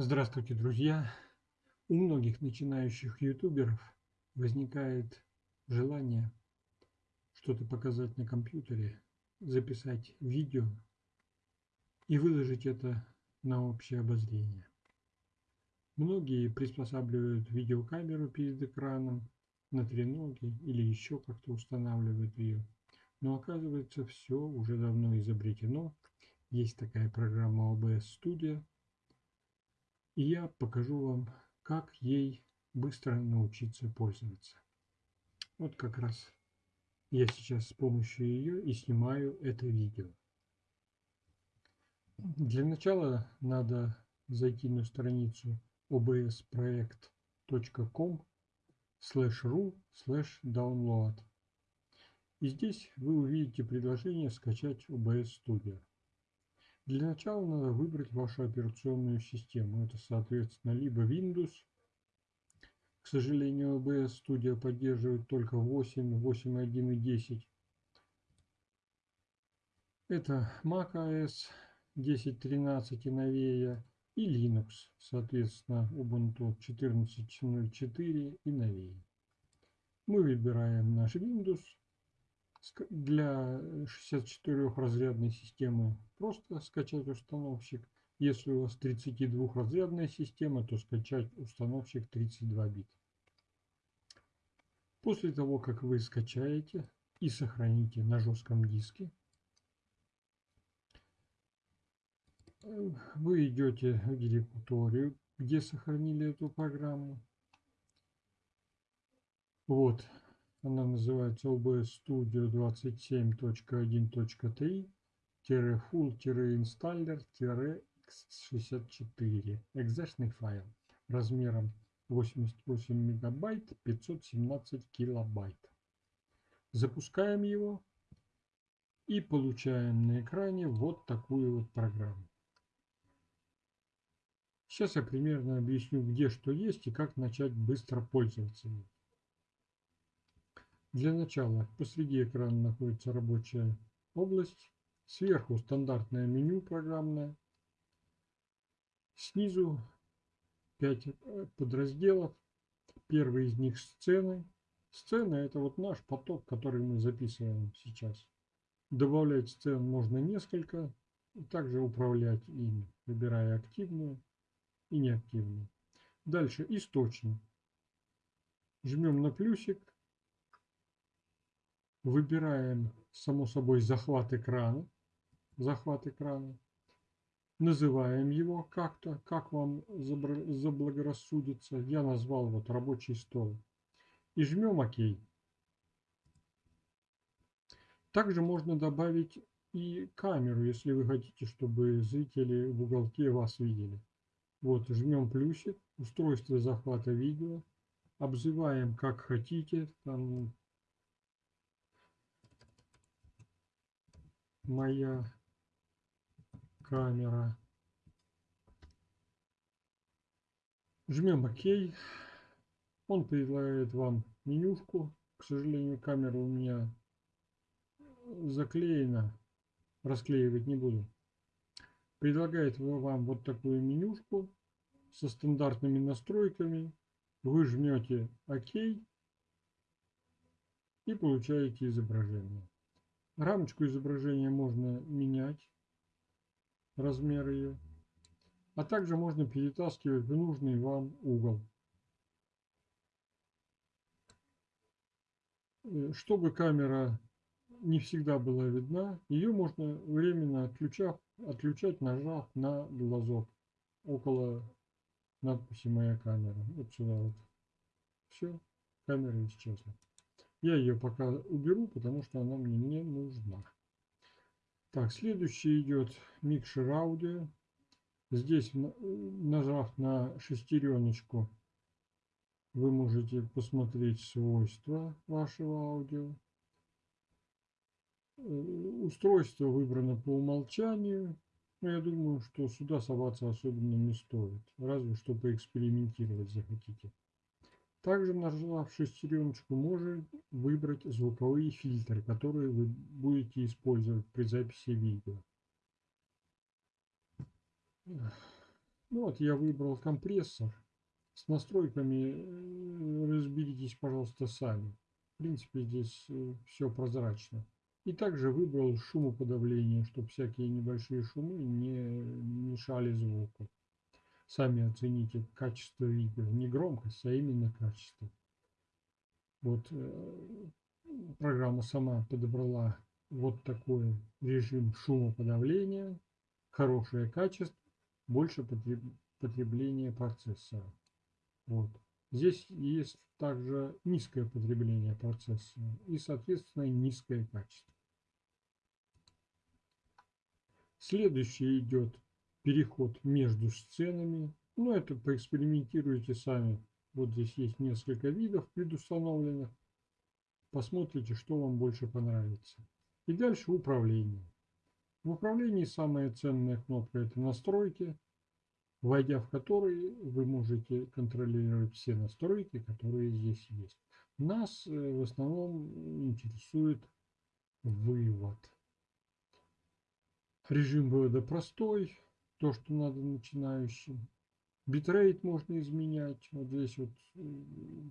Здравствуйте, друзья! У многих начинающих ютуберов возникает желание что-то показать на компьютере, записать видео и выложить это на общее обозрение. Многие приспосабливают видеокамеру перед экраном на треноге или еще как-то устанавливают ее. Но оказывается, все уже давно изобретено. Есть такая программа OBS Studio – и я покажу вам, как ей быстро научиться пользоваться. Вот как раз я сейчас с помощью ее и снимаю это видео. Для начала надо зайти на страницу obsproject.com slash ru slash download. И здесь вы увидите предложение скачать OBS Studio. Для начала надо выбрать вашу операционную систему. Это, соответственно, либо Windows. К сожалению, OBS Studio поддерживает только 8, 8.1 и 10. Это Mac OS 10.13 и новее и Linux, соответственно, Ubuntu 14.04 и новее. Мы выбираем наш Windows, для 64-разрядной системы просто скачать установщик. Если у вас 32-разрядная система, то скачать установщик 32 бит. После того, как вы скачаете и сохраните на жестком диске, вы идете в директорию, где сохранили эту программу. Вот она называется OBS Studio 27.20.3.full-installer-x64. Экзешный файл размером 88 мегабайт 517 килобайт. Запускаем его и получаем на экране вот такую вот программу. Сейчас я примерно объясню, где что есть и как начать быстро пользоваться им. Для начала посреди экрана находится рабочая область. Сверху стандартное меню программное. Снизу 5 э, подразделов. Первый из них сцены. Сцена это вот наш поток, который мы записываем сейчас. Добавлять сцен можно несколько. Также управлять ими, выбирая активную и неактивную. Дальше источник. Жмем на плюсик Выбираем, само собой, захват экрана. Захват экрана. Называем его как-то, как вам заблагорассудится. Я назвал вот рабочий стол. И жмем ОК. Также можно добавить и камеру, если вы хотите, чтобы зрители в уголке вас видели. Вот, жмем плюсик, устройство захвата видео, обзываем как хотите, там моя камера. Жмем ОК. Он предлагает вам менюшку. К сожалению, камера у меня заклеена. Расклеивать не буду. Предлагает вам вот такую менюшку со стандартными настройками. Вы жмете ОК и получаете изображение. Рамочку изображения можно менять, размер ее, а также можно перетаскивать в нужный вам угол. Э, чтобы камера не всегда была видна, ее можно временно отключав, отключать, нажав на глазок около надписи «Моя камера». Вот сюда вот. Все, камера исчезла. Я ее пока уберу, потому что она мне не нужна. Так, следующий идет микшер аудио. Здесь, нажав на шестереночку, вы можете посмотреть свойства вашего аудио. Э, устройство выбрано по умолчанию. Но я думаю, что сюда соваться особенно не стоит. Разве что поэкспериментировать захотите. Также нажав шестереночку можно выбрать звуковые фильтры, которые вы будете использовать при записи видео. Ну вот я выбрал компрессор. С настройками э, разберитесь, пожалуйста, сами. В принципе, здесь э, все прозрачно. И также выбрал шумоподавление, чтобы всякие небольшие шумы не мешали звуку. Сами оцените качество видео. Не громкость, а именно качество. Вот э, программа сама подобрала вот такой режим шумоподавления, хорошее качество, больше потребления процессора. Вот. Здесь есть также низкое потребление процессора и, соответственно, низкое качество. Следующий идет переход между сценами. Ну, это поэкспериментируйте сами. Вот здесь есть несколько видов предустановленных. Посмотрите, что вам больше понравится. И дальше управление. В управлении самая ценная кнопка это настройки, войдя в которые вы можете контролировать все настройки, которые здесь есть. Нас э, в основном интересует вывод. Режим вывода простой, то, что надо начинающим. Битрейт можно изменять. Вот здесь вот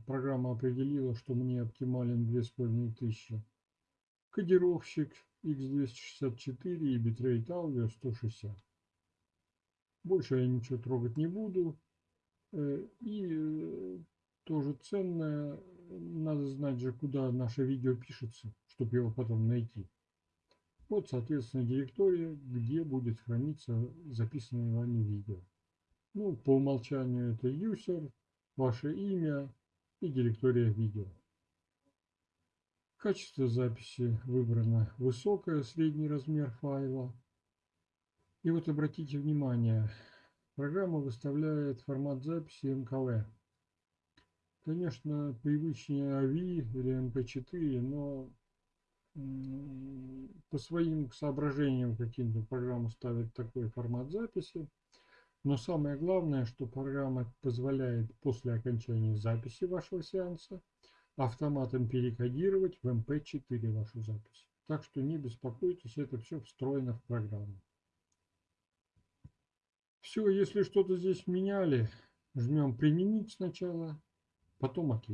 программа определила, что мне оптимален 2500. Кодировщик x264 и битрейт аудио 160. Больше я ничего трогать не буду. Э, и э, тоже ценное, надо знать же, куда наше видео пишется, чтобы его потом найти. Вот, соответственно, директория, где будет храниться записанное вами видео. Ну, по умолчанию это user, ваше имя и директория видео. Качество записи выбрано высокое, средний размер файла. И вот обратите внимание, программа выставляет формат записи MKV. Конечно, привычнее AVI или MP4, но по своим соображениям каким-то программа ставит такой формат записи. Но самое главное, что программа позволяет после окончания записи вашего сеанса автоматом перекодировать в MP4 вашу запись. Так что не беспокойтесь, это все встроено в программу. Все, если что-то здесь меняли, жмем применить сначала, потом ОК.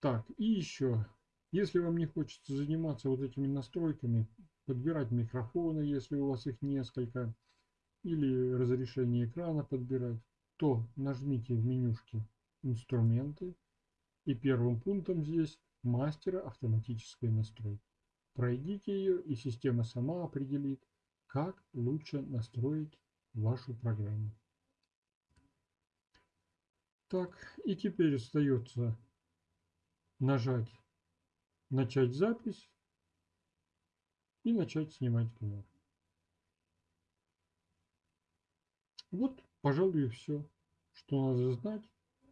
Так, и еще, если вам не хочется заниматься вот этими настройками, подбирать микрофоны, если у вас их несколько, или разрешение экрана подбирать, то нажмите в менюшке «Инструменты» и первым пунктом здесь «Мастера автоматической настройки». Пройдите ее, и система сама определит, как лучше настроить вашу программу. Так, и теперь остается нажать «Начать запись» и начать снимать канал. Вот, пожалуй, и все, что надо знать,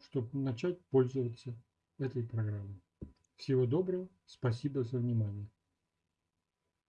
чтобы начать пользоваться этой программой. Всего доброго, спасибо за внимание.